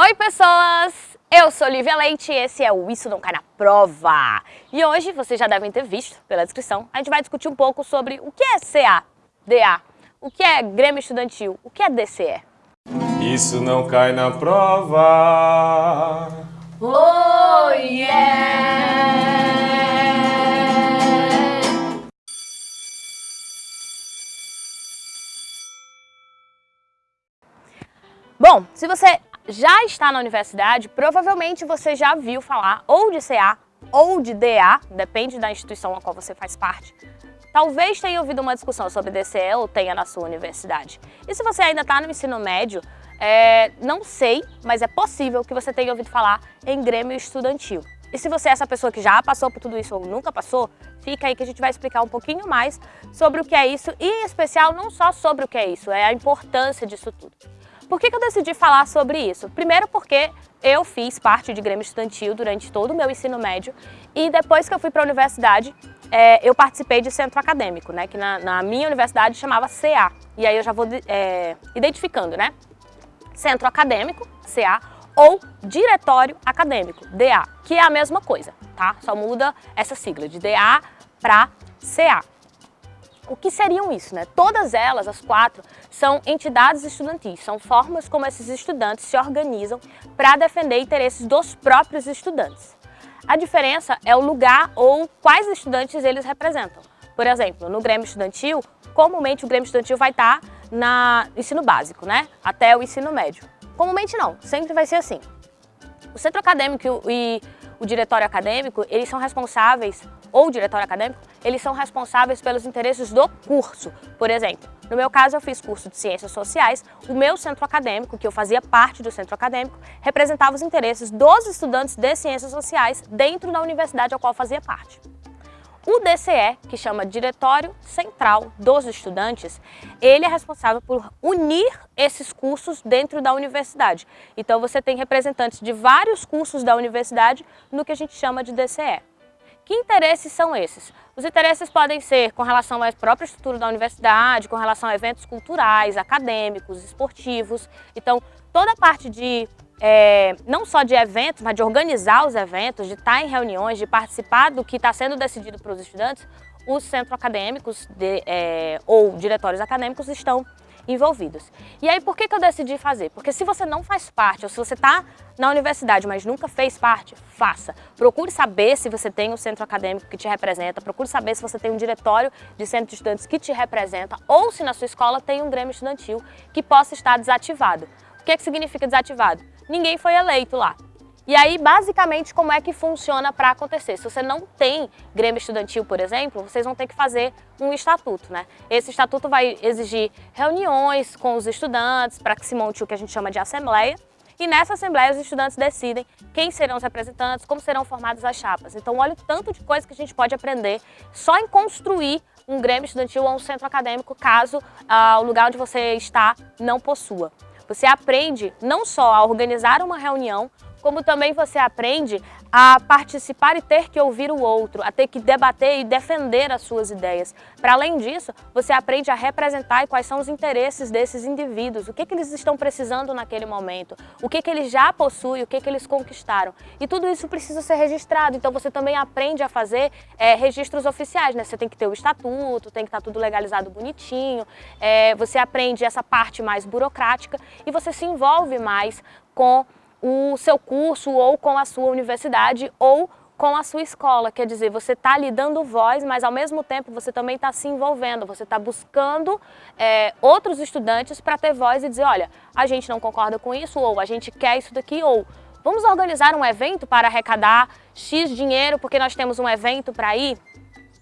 Oi pessoas, eu sou Lívia Leite e esse é o Isso Não Cai Na Prova. E hoje, vocês já devem ter visto pela descrição, a gente vai discutir um pouco sobre o que é CA, DA, o que é Grêmio Estudantil, o que é DCE. Isso não cai na prova. Oh yeah! Bom, se você já está na universidade, provavelmente você já viu falar ou de CA ou de DA, depende da instituição a qual você faz parte. Talvez tenha ouvido uma discussão sobre DCE ou tenha na sua universidade. E se você ainda está no ensino médio, é, não sei, mas é possível que você tenha ouvido falar em Grêmio Estudantil. E se você é essa pessoa que já passou por tudo isso ou nunca passou, fica aí que a gente vai explicar um pouquinho mais sobre o que é isso e, em especial, não só sobre o que é isso, é a importância disso tudo. Por que, que eu decidi falar sobre isso? Primeiro porque eu fiz parte de Grêmio Estudantil durante todo o meu ensino médio e depois que eu fui para a universidade, é, eu participei de centro acadêmico, né, que na, na, minha universidade chamava CA. E aí eu já vou é, identificando, né? Centro acadêmico, CA, ou diretório acadêmico, DA, que é a mesma coisa, tá? Só muda essa sigla de DA para CA. O que seriam isso, né? Todas elas, as quatro, são entidades estudantis, são formas como esses estudantes se organizam para defender interesses dos próprios estudantes. A diferença é o lugar ou quais estudantes eles representam. Por exemplo, no Grêmio Estudantil, comumente o Grêmio Estudantil vai estar no ensino básico, né? Até o ensino médio. Comumente não, sempre vai ser assim. O centro acadêmico e o diretório acadêmico, eles são responsáveis, ou o diretório acadêmico, eles são responsáveis pelos interesses do curso. Por exemplo, no meu caso eu fiz curso de Ciências Sociais, o meu centro acadêmico, que eu fazia parte do centro acadêmico, representava os interesses dos estudantes de Ciências Sociais dentro da universidade a qual fazia parte. O DCE, que chama Diretório Central dos Estudantes, ele é responsável por unir esses cursos dentro da universidade. Então você tem representantes de vários cursos da universidade no que a gente chama de DCE. Que interesses são esses? Os interesses podem ser com relação à própria estrutura da universidade, com relação a eventos culturais, acadêmicos, esportivos. Então, toda a parte de é, não só de eventos, mas de organizar os eventos, de estar em reuniões, de participar do que está sendo decidido para os estudantes, os centros acadêmicos de, é, ou diretórios acadêmicos estão envolvidos. E aí, por que, que eu decidi fazer? Porque se você não faz parte, ou se você está na universidade, mas nunca fez parte, faça. Procure saber se você tem um centro acadêmico que te representa, procure saber se você tem um diretório de centro de estudantes que te representa, ou se na sua escola tem um grêmio estudantil que possa estar desativado. Que, que significa desativado? ninguém foi eleito lá. E aí, basicamente, como é que funciona para acontecer? Se você não tem Grêmio Estudantil, por exemplo, vocês vão ter que fazer um estatuto, né? Esse estatuto vai exigir reuniões com os estudantes para que se monte o que a gente chama de assembleia. E nessa assembleia os estudantes decidem quem serão os representantes, como serão formadas as chapas. Então olha o tanto de coisa que a gente pode aprender só em construir um Grêmio Estudantil ou um centro acadêmico, caso ah, o lugar onde você está não possua. Você aprende não só a organizar uma reunião, como também você aprende a participar e ter que ouvir o outro, a ter que debater e defender as suas ideias. Para além disso, você aprende a representar quais são os interesses desses indivíduos, o que, que eles estão precisando naquele momento, o que, que eles já possuem, o que, que eles conquistaram. E tudo isso precisa ser registrado, então você também aprende a fazer é, registros oficiais, né? Você tem que ter o estatuto, tem que estar tudo legalizado bonitinho, é, você aprende essa parte mais burocrática e você se envolve mais com o seu curso ou com a sua universidade ou com a sua escola. Quer dizer, você está lhe dando voz, mas ao mesmo tempo você também está se envolvendo, você está buscando é, outros estudantes para ter voz e dizer, olha, a gente não concorda com isso, ou a gente quer isso daqui, ou vamos organizar um evento para arrecadar X dinheiro porque nós temos um evento para ir,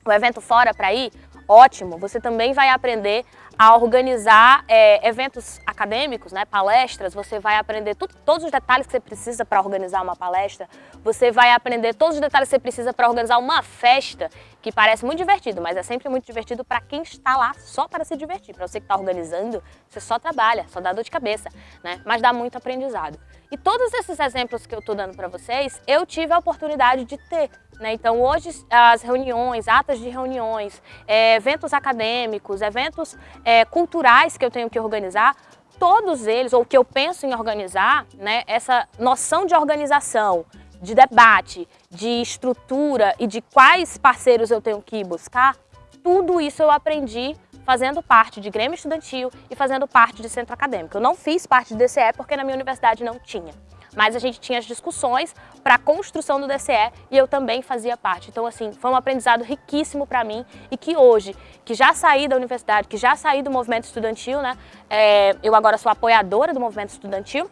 um evento fora para ir, ótimo, você também vai aprender a organizar é, eventos acadêmicos, né, palestras, você vai aprender todos os detalhes que você precisa para organizar uma palestra, você vai aprender todos os detalhes que você precisa para organizar uma festa, que parece muito divertido, mas é sempre muito divertido para quem está lá só para se divertir. Para você que está organizando, você só trabalha, só dá dor de cabeça, né? mas dá muito aprendizado. E todos esses exemplos que eu estou dando para vocês, eu tive a oportunidade de ter. Né? Então hoje as reuniões, atas de reuniões, é, eventos acadêmicos, eventos é, culturais que eu tenho que organizar, todos eles, ou que eu penso em organizar, né, essa noção de organização, de debate, de estrutura e de quais parceiros eu tenho que buscar, tudo isso eu aprendi fazendo parte de Grêmio Estudantil e fazendo parte de Centro Acadêmico. Eu não fiz parte do DCE porque na minha universidade não tinha. Mas a gente tinha as discussões para a construção do DCE e eu também fazia parte. Então, assim, foi um aprendizado riquíssimo para mim e que hoje, que já saí da universidade, que já saí do movimento estudantil, né? É, eu agora sou apoiadora do movimento estudantil,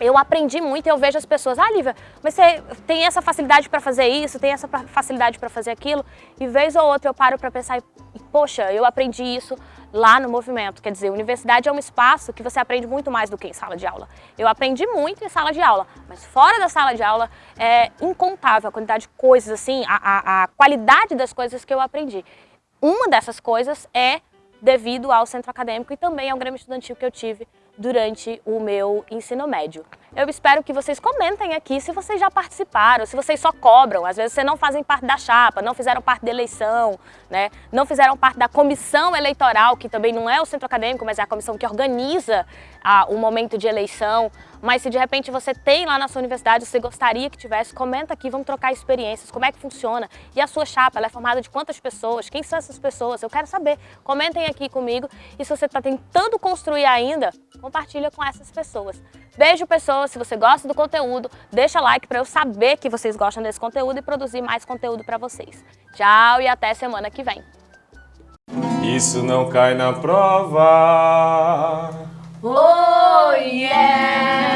eu aprendi muito e eu vejo as pessoas, ah, Lívia, mas você tem essa facilidade para fazer isso, tem essa facilidade para fazer aquilo, e vez ou outra eu paro para pensar, e, poxa, eu aprendi isso lá no movimento. Quer dizer, a universidade é um espaço que você aprende muito mais do que em sala de aula. Eu aprendi muito em sala de aula, mas fora da sala de aula é incontável a quantidade de coisas, assim, a, a, a qualidade das coisas que eu aprendi. Uma dessas coisas é devido ao centro acadêmico e também ao Grêmio Estudantil que eu tive durante o meu ensino médio. Eu espero que vocês comentem aqui se vocês já participaram, se vocês só cobram, às vezes vocês não fazem parte da chapa, não fizeram parte da eleição, né? não fizeram parte da comissão eleitoral, que também não é o centro acadêmico, mas é a comissão que organiza o momento de eleição. Mas se de repente você tem lá na sua universidade, você gostaria que tivesse, comenta aqui, vamos trocar experiências, como é que funciona. E a sua chapa, ela é formada de quantas pessoas? Quem são essas pessoas? Eu quero saber. Comentem aqui comigo. E se você está tentando construir ainda, compartilha com essas pessoas. Beijo, pessoas. Se você gosta do conteúdo, deixa like para eu saber que vocês gostam desse conteúdo e produzir mais conteúdo para vocês. Tchau e até semana que vem. Isso não cai na prova. Oh, yeah!